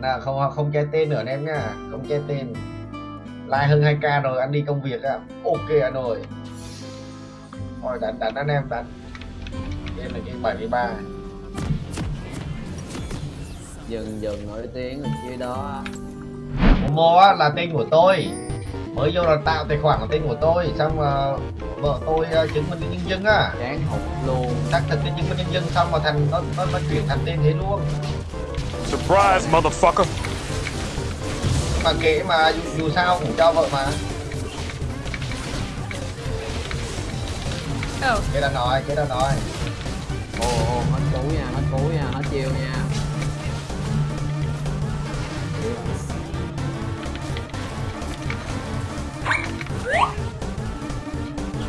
bạn à, không không che tên nữa anh em nha không che tên. Like hơn 2k rồi anh đi công việc á ok anh ơi. Rồi đánh đánh anh em đánh đây là cái 73 dừng dừng nổi tiếng ở dưới đó. Momo á là tên của tôi. Mới vô là tạo tài khoản là tên của tôi. Xong mà vợ tôi uh, chứng minh nhân dân á. Chán hụt luôn. Xác thực cái chứng minh nhân dân xong mà thành nó nó, nó chuyển thành tên thế luôn Surprise, motherfucker. mà kệ mà dù, dù sao cũng cho vợ mà. Oh, cái đã nói cái đã nói ồ ồ hết cú nha hết cú nha hết chiêu nha.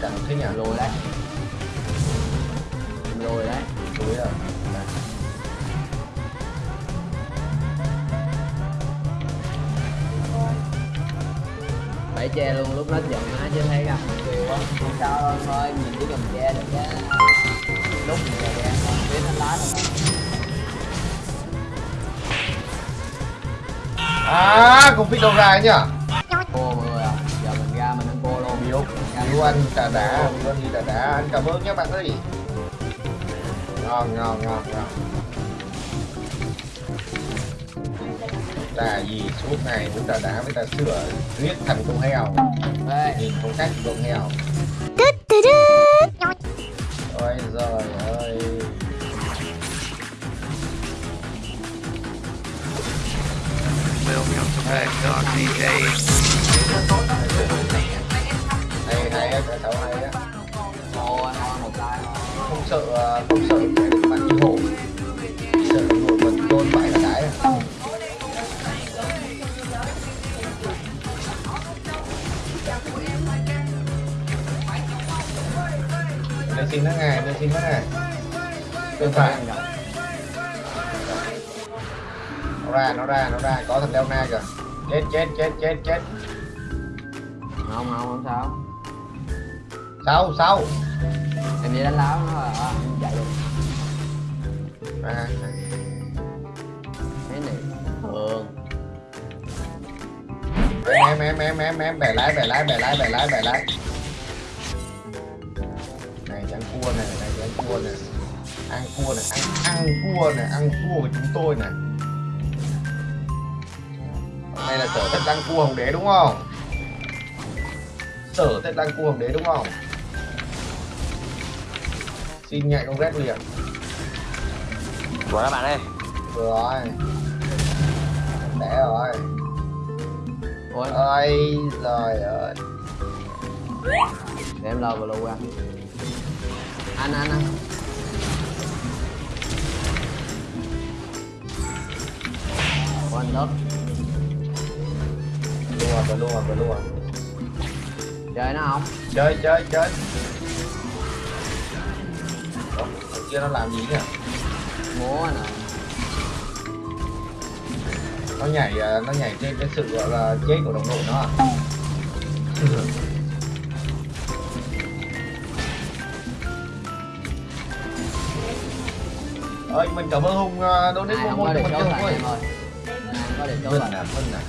Chẳng thế nhỉ? Lùi đấy phải che luôn lúc nó giận á chứ thấy gặp kiều á không sao đâu thôi mình chỉ cần che được chứ lúc mình là đen thôi biết nó lá rồi à không biết đâu ra nhỉ? Cô mọi người à giờ mình ra mình ăn cô luôn. Biếu Biếu anh trà đá Biếu anh đi trà đá Anh cảm ơn nhé bạn ơi. Ngon ngon ngon ngon Trà gì? Suốt ngày uống trà đá với trà sữa Riết thành con heo. Ê, Nhìn phong cách con heo. Ôi giời ơi. To Bangkok, DK. Hay hay á, cái hay á. Không sợ ờ, không sợ cái bạn đi hổ Xin nó ngày, lên xin nó ngày Bên phải. Nó ra, nó ra, nó ra, có thằng leo na kìa. Chết, chết, chết, chết, chết. Không không không sao. Sau, sau em đi đánh láo nó à, em chạy được à, thế này. Thường. Em em em em em bẻ lái bẻ lái bẻ lái bẻ lái bẻ lái ăn cua này này ăn cua này. Ăn cua này ăn ăn cua này ăn cua của chúng tôi này. Hôm nay là sở thích ăn cua hồng đế đúng không? Sở thích ăn cua hồng đế đúng không? Xin nhạy con ghét liền. Của các bạn ơi. rồi. Đẻ rồi ôi. Ơi trời ơi. Để em lờ vào lù ăn anh anh anh Ủa, anh lớp luôn rồi luôn rồi luôn rồi chơi nó không? Chơi chơi chơi. Ủa, thằng kia nó làm gì nhỉ? Múa nè. Nó nhảy à, nó nhảy trên cái sự gọi là chết của đồng đội nó à ơi mình cảm ơn hùng donate có ơi. Không có để chốt vinh lại. à vinh à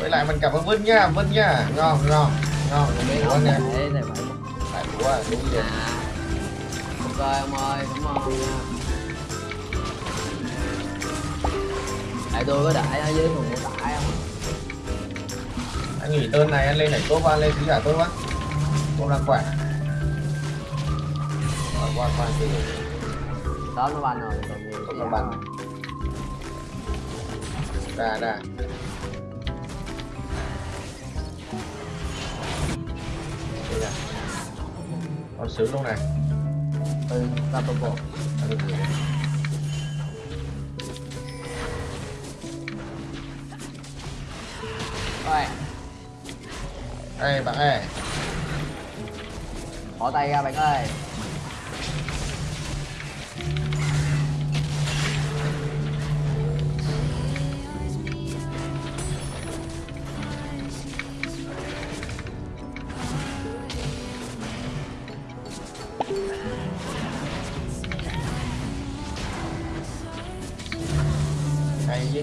với lại mình cảm ơn vinh nha vinh nha. Ngon ngon ngon. Không? Nè tại của đúng vậy à ok ông ơi cảm ơn tại tôi có đại ở dưới thùng của tải không? Anh nghỉ tên này anh lên này tốt quá lên thứ giả tốt quá. Không đang khỏe Rồi, qua qua từ đó nó banh rồi còn gì Không nó banh. ra ra. Đây con sướng luôn này. Từ ta tôi bộ. Rồi. Ê bạn ơi. Bỏ tay ra bạn ơi hay chứ.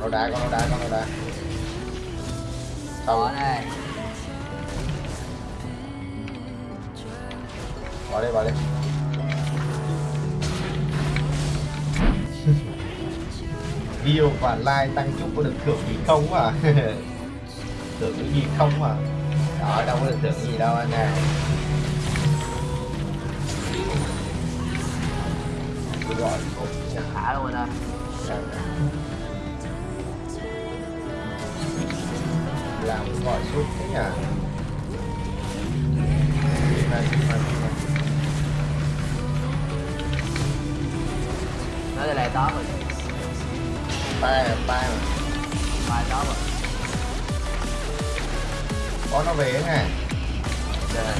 Con đá con đá con đá xong này bỏ đi bỏ đi. View và like tăng chút có được thưởng gì không à thưởng cái gì không à đó đâu có được thưởng gì đâu anh à. Gọi cục nhà thả luôn rồi đó làm gọi suốt thế nhỉ? Đi này, đi này, đi nó rồi tay à, tay rồi bài đó rồi. Có nó về nè rồi, dạ.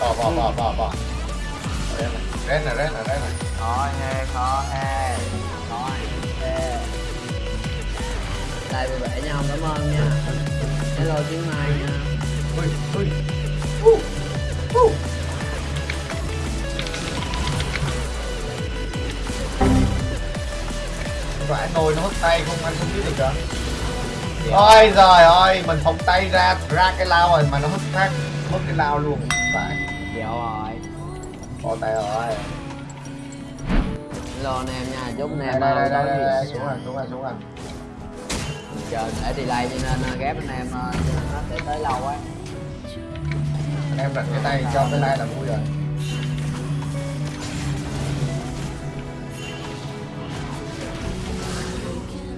bỏ bỏ bỏ bỏ bỏ Rét này, rét này, rét này, khó he khó he. Khó he. Đây bị vẽ nhau cảm ơn nha. Hello tiếng mai nha. Ui, ui. Uh, uh. Phải nồi nó mất tay không anh không biết được hả? Ôi giời ơi, mình phóng tay ra ra cái lao rồi mà nó mất phát mất cái lao luôn. Phải, dẹo rồi bỏ tay rồi. hello anh em nha chúc anh em đây đây đây, đây, đây, xuống rồi, xuống rồi, xuống rồi. chờ để delay cho nên uh, ghép anh em uh, cho nên nó sẽ tới lâu á Anh em đặt cái tay cho cái like là vui rồi.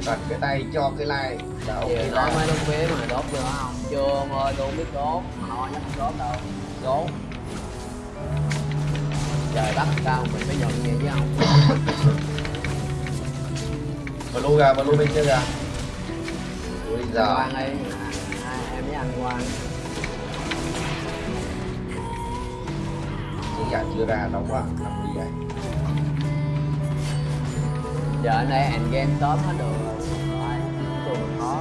đặt cái tay cho cái like là ok nói là mấy đống phía mà đốt chưa không? Chưa ông ơi, tôi biết đốt Họ chắc không đốt đâu. Đốt. Trời đất sao mình phải nhận vậy chứ không blue ra blue bên kia ra ui đi. À, Em với anh Quang giả chưa ra đâu quá làm gì vậy. Giờ anh đây end game sớm hết được rồi. Khó.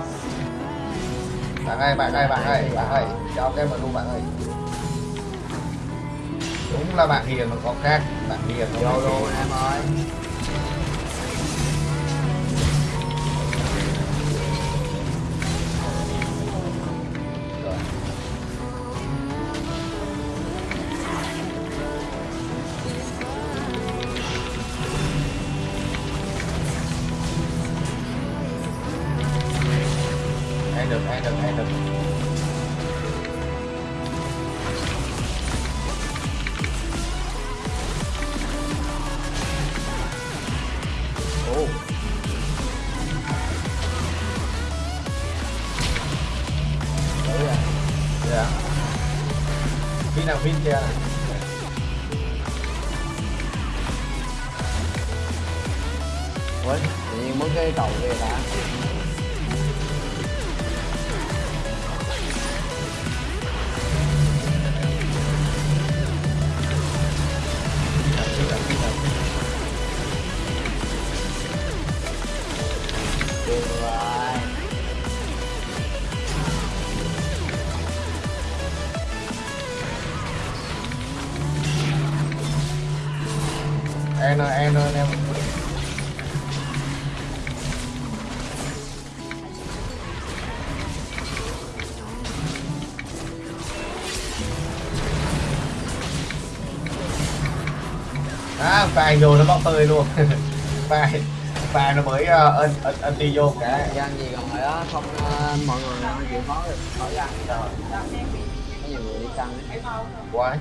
Bạn ơi bạn ơi bạn ơi bạn ơi cho cái blue bạn ơi. Đúng là bạn hiền mà có khác bạn hiền Vô luôn em ơi được, ai được, ai được. Ồ dạ. dạ. Pin nào pin kia này. Tự nhiên mất cái cầu kia đã En ơi, en ơi, em. À, phai vô nó bóc tơi luôn. phai, phai nó mới uh, ân, ân, ân đi vô cái. Gian gì còn rồi đó, không ờ, mọi người không chịu khó khỏi gian Có nhiều người đi săn ấy. Quái.